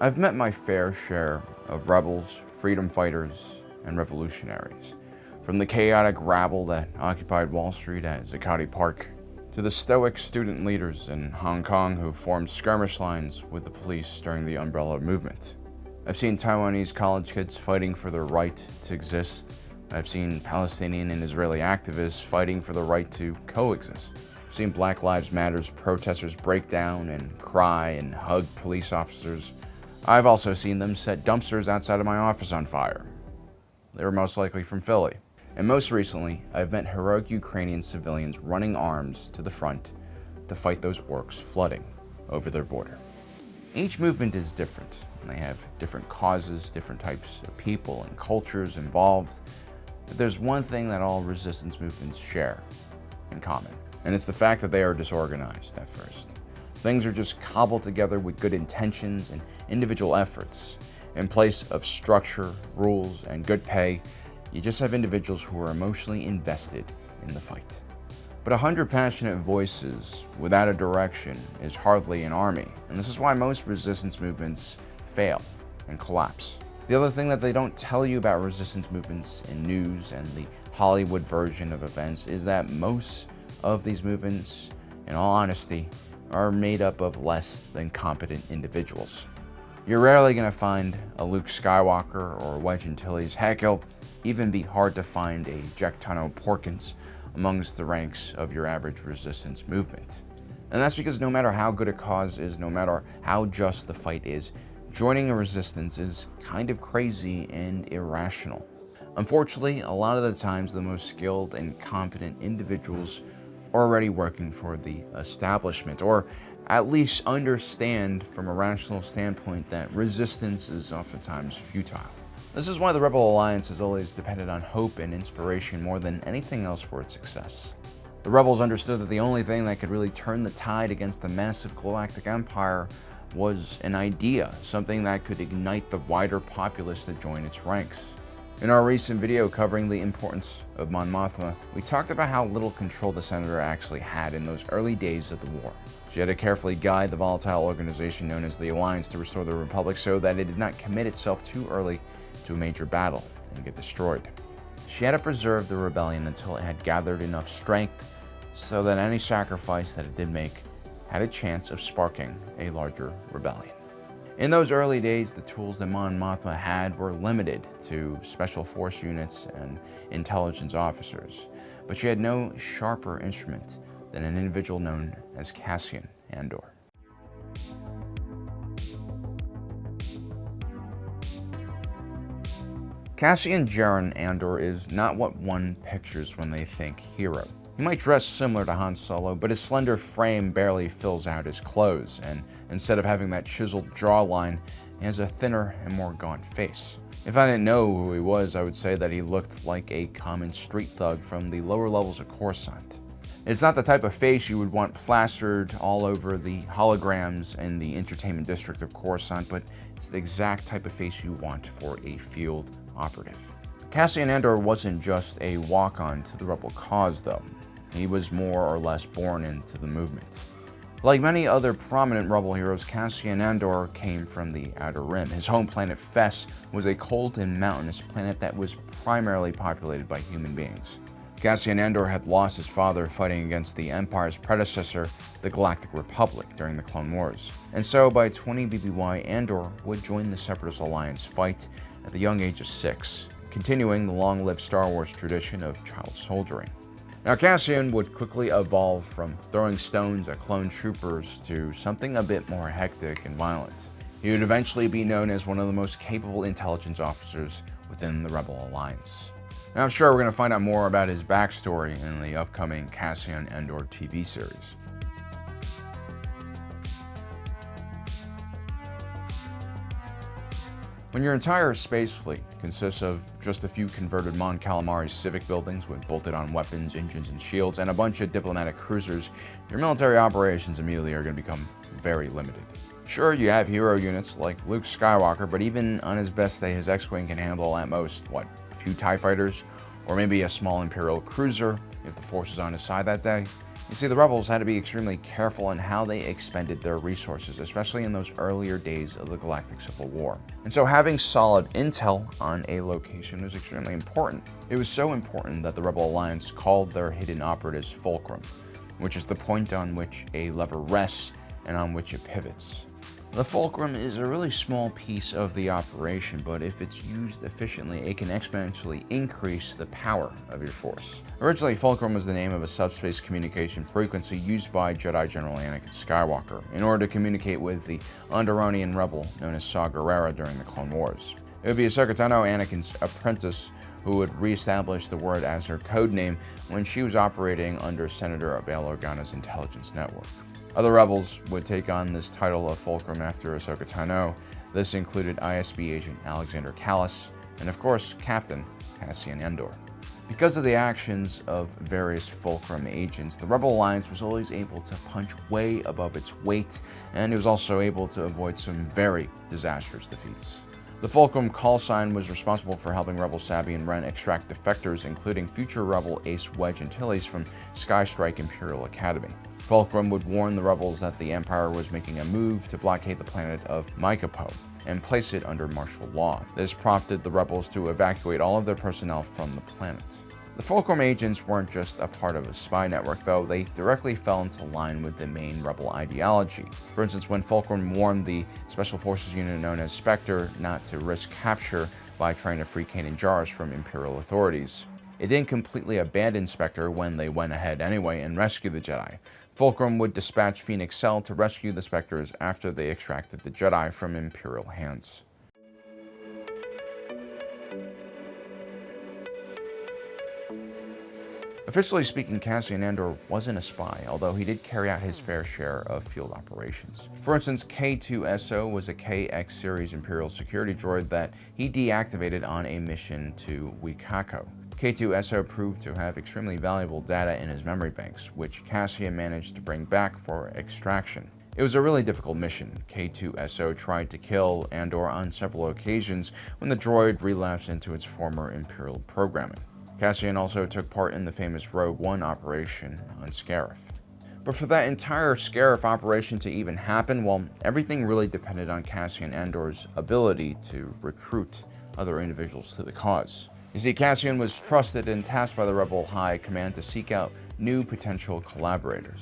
I've met my fair share of rebels, freedom fighters, and revolutionaries. From the chaotic rabble that occupied Wall Street at Zuccotti Park, to the stoic student leaders in Hong Kong who formed skirmish lines with the police during the Umbrella Movement. I've seen Taiwanese college kids fighting for their right to exist. I've seen Palestinian and Israeli activists fighting for the right to coexist. I've seen Black Lives Matters protesters break down and cry and hug police officers I've also seen them set dumpsters outside of my office on fire. They were most likely from Philly. And most recently, I've met heroic Ukrainian civilians running arms to the front to fight those orcs flooding over their border. Each movement is different, they have different causes, different types of people and cultures involved. But there's one thing that all resistance movements share in common, and it's the fact that they are disorganized at first. Things are just cobbled together with good intentions and individual efforts. In place of structure, rules, and good pay, you just have individuals who are emotionally invested in the fight. But a hundred passionate voices without a direction is hardly an army, and this is why most resistance movements fail and collapse. The other thing that they don't tell you about resistance movements in news and the Hollywood version of events is that most of these movements, in all honesty, are made up of less than competent individuals. You're rarely going to find a Luke Skywalker or Wedge Antilles. Heck, it'll even be hard to find a Jek Tono Porkins amongst the ranks of your average resistance movement. And that's because no matter how good a cause is, no matter how just the fight is, joining a resistance is kind of crazy and irrational. Unfortunately, a lot of the times the most skilled and competent individuals already working for the establishment, or at least understand from a rational standpoint that resistance is oftentimes futile. This is why the Rebel Alliance has always depended on hope and inspiration more than anything else for its success. The rebels understood that the only thing that could really turn the tide against the massive galactic empire was an idea, something that could ignite the wider populace to join its ranks. In our recent video covering the importance of Mon Mothma, we talked about how little control the Senator actually had in those early days of the war. She had to carefully guide the volatile organization known as the Alliance to restore the Republic so that it did not commit itself too early to a major battle and get destroyed. She had to preserve the rebellion until it had gathered enough strength so that any sacrifice that it did make had a chance of sparking a larger rebellion. In those early days, the tools that Mon Mothma had were limited to special force units and intelligence officers, but she had no sharper instrument than an individual known as Cassian Andor. Cassian Jeron Andor is not what one pictures when they think hero. He might dress similar to Han Solo, but his slender frame barely fills out his clothes, and instead of having that chiseled jawline, he has a thinner and more gaunt face. If I didn't know who he was, I would say that he looked like a common street thug from the lower levels of Coruscant. It's not the type of face you would want plastered all over the holograms in the entertainment district of Coruscant, but it's the exact type of face you want for a field operative. Cassian Andor wasn't just a walk-on to the rebel cause, though. He was more or less born into the movement. Like many other prominent Rebel heroes, Cassian Andor came from the Outer Rim. His home planet, Fest, was a cold and mountainous planet that was primarily populated by human beings. Cassian Andor had lost his father fighting against the Empire's predecessor, the Galactic Republic, during the Clone Wars. And so, by 20 BBY, Andor would join the Separatist Alliance fight at the young age of six, continuing the long-lived Star Wars tradition of child soldiering. Now, Cassian would quickly evolve from throwing stones at clone troopers to something a bit more hectic and violent. He would eventually be known as one of the most capable intelligence officers within the Rebel Alliance. Now, I'm sure we're going to find out more about his backstory in the upcoming Cassian Andor TV series. When your entire space fleet consists of just a few converted Mon Calamari civic buildings with bolted-on weapons, engines, and shields, and a bunch of diplomatic cruisers, your military operations immediately are going to become very limited. Sure, you have hero units like Luke Skywalker, but even on his best day, his X-Wing can handle at most, what, a few TIE fighters? Or maybe a small Imperial cruiser if the Force is on his side that day? You see, the rebels had to be extremely careful in how they expended their resources, especially in those earlier days of the Galactic Civil War. And so having solid intel on a location was extremely important. It was so important that the Rebel Alliance called their hidden operatives Fulcrum, which is the point on which a lever rests and on which it pivots. The fulcrum is a really small piece of the operation, but if it's used efficiently, it can exponentially increase the power of your force. Originally, fulcrum was the name of a subspace communication frequency used by Jedi General Anakin Skywalker in order to communicate with the Onderonian rebel known as Saw Gerrera during the Clone Wars. It would be Ahsoka Anakin's apprentice, who would reestablish the word as her code name when she was operating under Senator Bail Organa's intelligence network. Other rebels would take on this title of Fulcrum after Ahsoka Tano. This included ISB agent Alexander Kallus, and of course, Captain Cassian Andor. Because of the actions of various Fulcrum agents, the Rebel Alliance was always able to punch way above its weight, and it was also able to avoid some very disastrous defeats. The Fulcrum call sign was responsible for helping Rebel Sabine Wren extract defectors, including future Rebel Ace Wedge Antilles from Skystrike Imperial Academy. Fulcrum would warn the rebels that the Empire was making a move to blockade the planet of Mykapo and place it under martial law. This prompted the rebels to evacuate all of their personnel from the planet. The Fulcrum agents weren't just a part of a spy network, though, they directly fell into line with the main rebel ideology. For instance, when Fulcrum warned the Special Forces unit known as Spectre not to risk capture by trying to free Kanan Jarrus from Imperial authorities, it didn't completely abandon Spectre when they went ahead anyway and rescued the Jedi. Fulcrum would dispatch Phoenix Cell to rescue the Spectres after they extracted the Jedi from Imperial hands. Officially speaking, Cassian Andor wasn't a spy, although he did carry out his fair share of field operations. For instance, K-2SO was a KX series Imperial security droid that he deactivated on a mission to Wecacoe. K2SO proved to have extremely valuable data in his memory banks, which Cassian managed to bring back for extraction. It was a really difficult mission. K2SO tried to kill Andor on several occasions when the droid relapsed into its former Imperial programming. Cassian also took part in the famous Rogue One operation on Scarif. But for that entire Scarif operation to even happen, well, everything really depended on Cassian Andor's ability to recruit other individuals to the cause. You see, Cassian was trusted and tasked by the Rebel High Command to seek out new potential collaborators.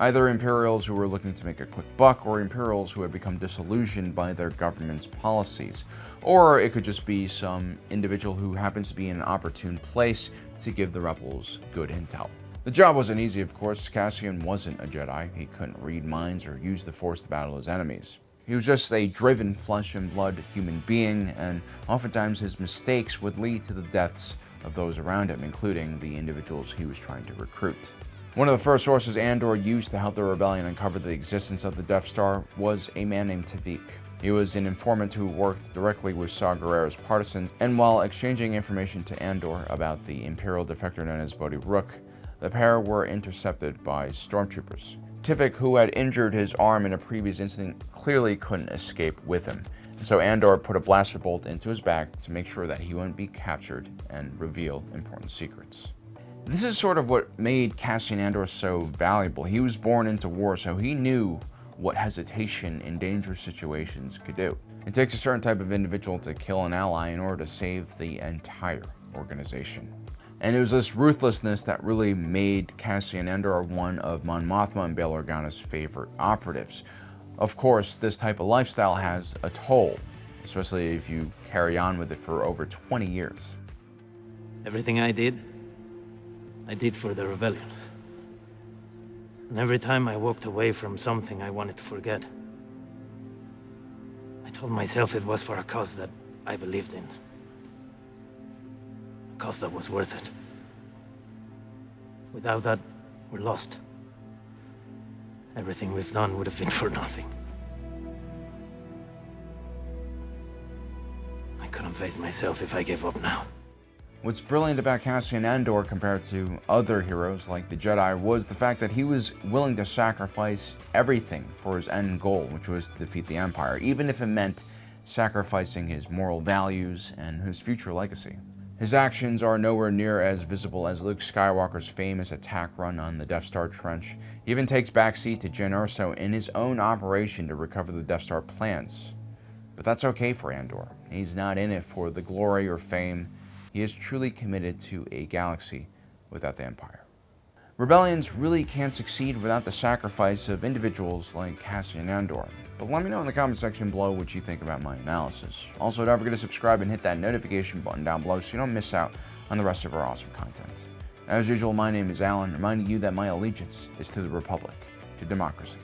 Either Imperials who were looking to make a quick buck, or Imperials who had become disillusioned by their government's policies. Or it could just be some individual who happens to be in an opportune place to give the rebels good intel. The job wasn't easy, of course. Cassian wasn't a Jedi. He couldn't read minds or use the Force to battle his enemies. He was just a driven flesh and blood human being, and oftentimes his mistakes would lead to the deaths of those around him, including the individuals he was trying to recruit. One of the first sources Andor used to help the rebellion uncover the existence of the Death Star was a man named Tivik. He was an informant who worked directly with Saw Gerrera's partisans, and while exchanging information to Andor about the Imperial defector known as Bodhi Rook, the pair were intercepted by stormtroopers. Tivik, who had injured his arm in a previous incident, clearly couldn't escape with him. So Andor put a blaster bolt into his back to make sure that he wouldn't be captured and reveal important secrets. This is sort of what made Cassian Andor so valuable. He was born into war, so he knew what hesitation in dangerous situations could do. It takes a certain type of individual to kill an ally in order to save the entire organization. And it was this ruthlessness that really made Cassian Andor one of Mon Mothma and Bail Organa's favorite operatives. Of course, this type of lifestyle has a toll, especially if you carry on with it for over 20 years. Everything I did, I did for the rebellion. And every time I walked away from something I wanted to forget, I told myself it was for a cause that I believed in. A cause that was worth it. Without that, we're lost. Everything we've done would have been for nothing. I couldn't face myself if I gave up now. What's brilliant about Cassian Andor compared to other heroes like the Jedi was the fact that he was willing to sacrifice everything for his end goal, which was to defeat the Empire, even if it meant sacrificing his moral values and his future legacy. His actions are nowhere near as visible as Luke Skywalker's famous attack run on the Death Star Trench. He even takes backseat to Jyn Erso in his own operation to recover the Death Star plans. But that's okay for Andor. He's not in it for the glory or fame. He is truly committed to a galaxy without the Empire. Rebellions really can't succeed without the sacrifice of individuals like Cassian Andor. But let me know in the comment section below what you think about my analysis. Also, don't forget to subscribe and hit that notification button down below so you don't miss out on the rest of our awesome content. As usual, my name is Alan, reminding you that my allegiance is to the Republic, to democracy,